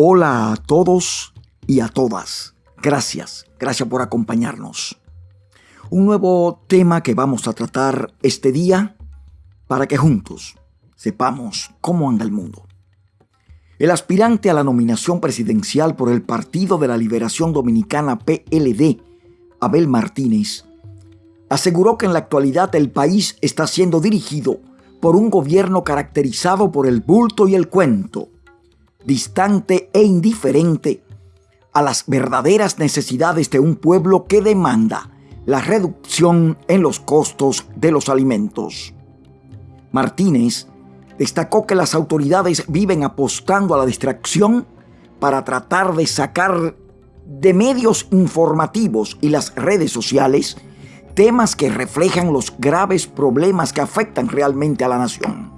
Hola a todos y a todas. Gracias, gracias por acompañarnos. Un nuevo tema que vamos a tratar este día para que juntos sepamos cómo anda el mundo. El aspirante a la nominación presidencial por el Partido de la Liberación Dominicana PLD, Abel Martínez, aseguró que en la actualidad el país está siendo dirigido por un gobierno caracterizado por el bulto y el cuento distante e indiferente a las verdaderas necesidades de un pueblo que demanda la reducción en los costos de los alimentos. Martínez destacó que las autoridades viven apostando a la distracción para tratar de sacar de medios informativos y las redes sociales temas que reflejan los graves problemas que afectan realmente a la nación,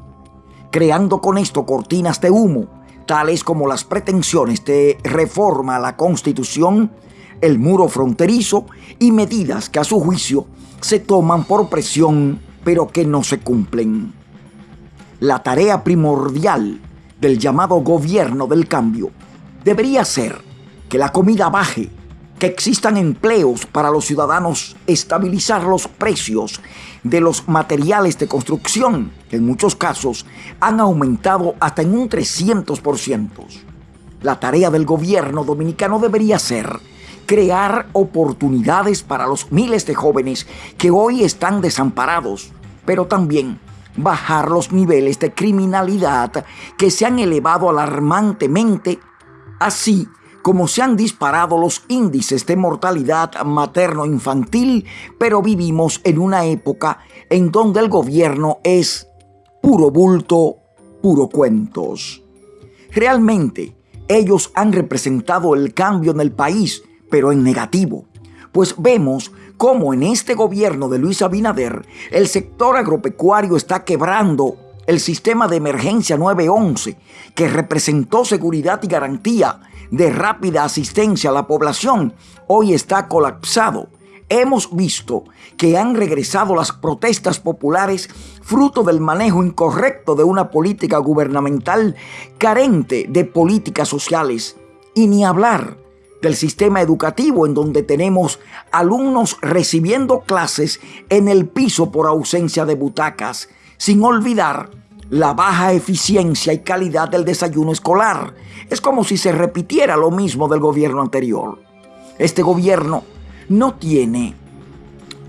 creando con esto cortinas de humo tales como las pretensiones de reforma a la Constitución, el muro fronterizo y medidas que a su juicio se toman por presión pero que no se cumplen. La tarea primordial del llamado gobierno del cambio debería ser que la comida baje que existan empleos para los ciudadanos, estabilizar los precios de los materiales de construcción, que en muchos casos han aumentado hasta en un 300%. La tarea del gobierno dominicano debería ser crear oportunidades para los miles de jóvenes que hoy están desamparados, pero también bajar los niveles de criminalidad que se han elevado alarmantemente, así como se han disparado los índices de mortalidad materno-infantil, pero vivimos en una época en donde el gobierno es puro bulto, puro cuentos. Realmente, ellos han representado el cambio en el país, pero en negativo, pues vemos cómo en este gobierno de Luis Abinader el sector agropecuario está quebrando el sistema de emergencia 911, que representó seguridad y garantía de rápida asistencia a la población, hoy está colapsado. Hemos visto que han regresado las protestas populares fruto del manejo incorrecto de una política gubernamental carente de políticas sociales. Y ni hablar del sistema educativo en donde tenemos alumnos recibiendo clases en el piso por ausencia de butacas, sin olvidar la baja eficiencia y calidad del desayuno escolar. Es como si se repitiera lo mismo del gobierno anterior. Este gobierno no tiene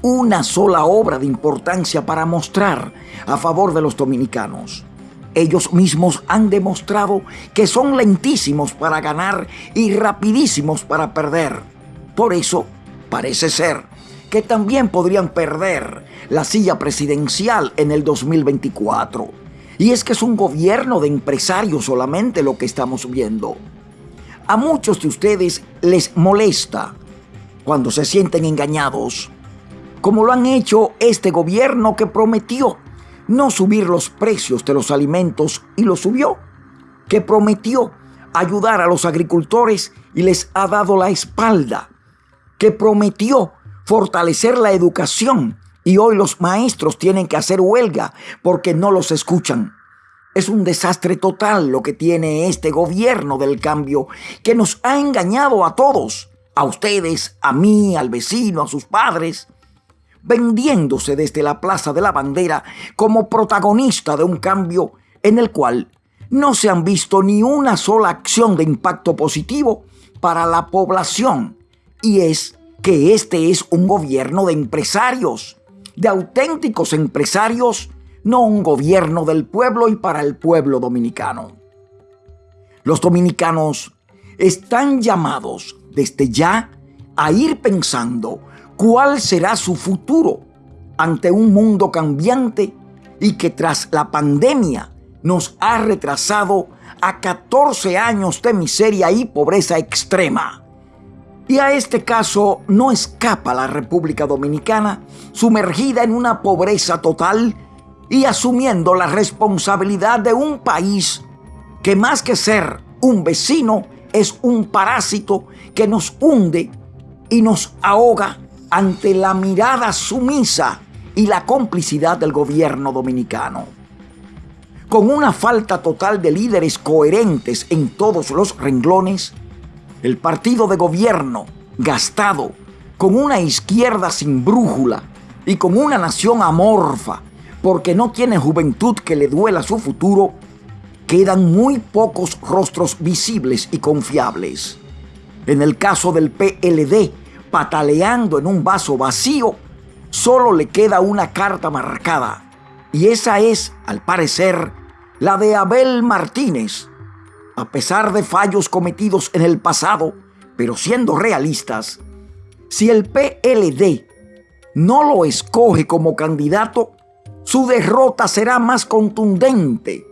una sola obra de importancia para mostrar a favor de los dominicanos. Ellos mismos han demostrado que son lentísimos para ganar y rapidísimos para perder. Por eso, parece ser que también podrían perder la silla presidencial en el 2024. Y es que es un gobierno de empresarios solamente lo que estamos viendo. A muchos de ustedes les molesta cuando se sienten engañados, como lo han hecho este gobierno que prometió no subir los precios de los alimentos y lo subió, que prometió ayudar a los agricultores y les ha dado la espalda, que prometió fortalecer la educación y hoy los maestros tienen que hacer huelga porque no los escuchan. Es un desastre total lo que tiene este gobierno del cambio que nos ha engañado a todos, a ustedes, a mí, al vecino, a sus padres, vendiéndose desde la Plaza de la Bandera como protagonista de un cambio en el cual no se han visto ni una sola acción de impacto positivo para la población. Y es que este es un gobierno de empresarios de auténticos empresarios, no un gobierno del pueblo y para el pueblo dominicano. Los dominicanos están llamados desde ya a ir pensando cuál será su futuro ante un mundo cambiante y que tras la pandemia nos ha retrasado a 14 años de miseria y pobreza extrema. Y a este caso no escapa la República Dominicana, sumergida en una pobreza total y asumiendo la responsabilidad de un país que más que ser un vecino es un parásito que nos hunde y nos ahoga ante la mirada sumisa y la complicidad del gobierno dominicano. con una falta total de líderes coherentes en todos los renglones, el partido de gobierno gastado, con una izquierda sin brújula y con una nación amorfa, porque no tiene juventud que le duela su futuro, quedan muy pocos rostros visibles y confiables. En el caso del PLD, pataleando en un vaso vacío, solo le queda una carta marcada, y esa es, al parecer, la de Abel Martínez. A pesar de fallos cometidos en el pasado, pero siendo realistas, si el PLD no lo escoge como candidato, su derrota será más contundente,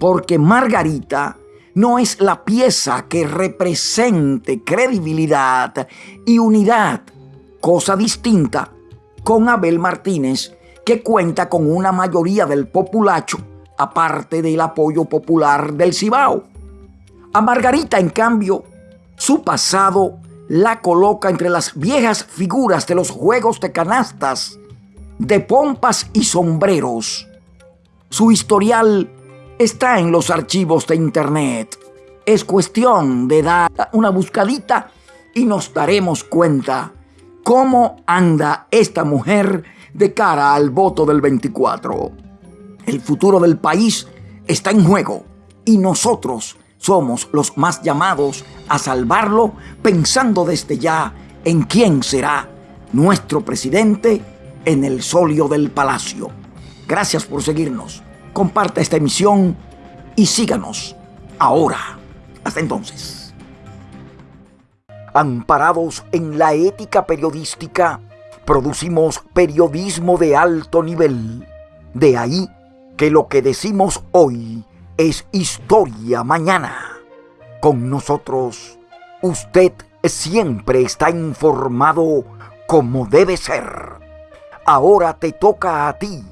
porque Margarita no es la pieza que represente credibilidad y unidad, cosa distinta con Abel Martínez, que cuenta con una mayoría del populacho, aparte del apoyo popular del Cibao. A Margarita, en cambio, su pasado la coloca entre las viejas figuras de los juegos de canastas, de pompas y sombreros. Su historial está en los archivos de Internet. Es cuestión de dar una buscadita y nos daremos cuenta cómo anda esta mujer de cara al voto del 24. El futuro del país está en juego y nosotros somos los más llamados a salvarlo pensando desde ya en quién será nuestro presidente en el solio del palacio. Gracias por seguirnos. Comparta esta emisión y síganos ahora. Hasta entonces. Amparados en la ética periodística, producimos periodismo de alto nivel. De ahí que lo que decimos hoy es historia mañana. Con nosotros, usted siempre está informado como debe ser. Ahora te toca a ti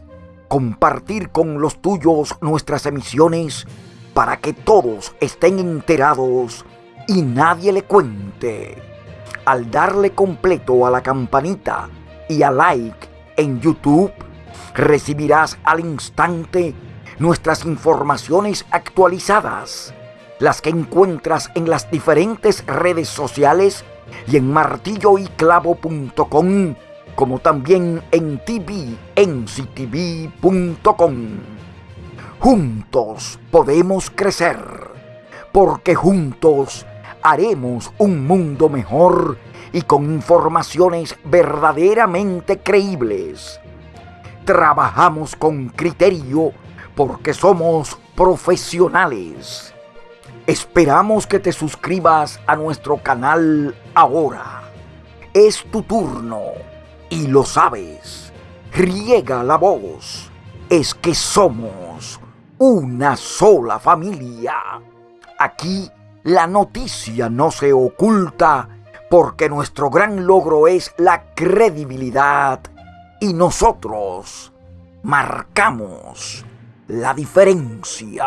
compartir con los tuyos nuestras emisiones para que todos estén enterados y nadie le cuente. Al darle completo a la campanita y a like en YouTube, recibirás al instante nuestras informaciones actualizadas, las que encuentras en las diferentes redes sociales y en martilloyclavo.com, como también en tvenctv.com. Juntos podemos crecer, porque juntos haremos un mundo mejor y con informaciones verdaderamente creíbles. Trabajamos con criterio porque somos profesionales. Esperamos que te suscribas a nuestro canal ahora. Es tu turno y lo sabes. Riega la voz. Es que somos una sola familia. Aquí la noticia no se oculta porque nuestro gran logro es la credibilidad y nosotros marcamos la diferencia.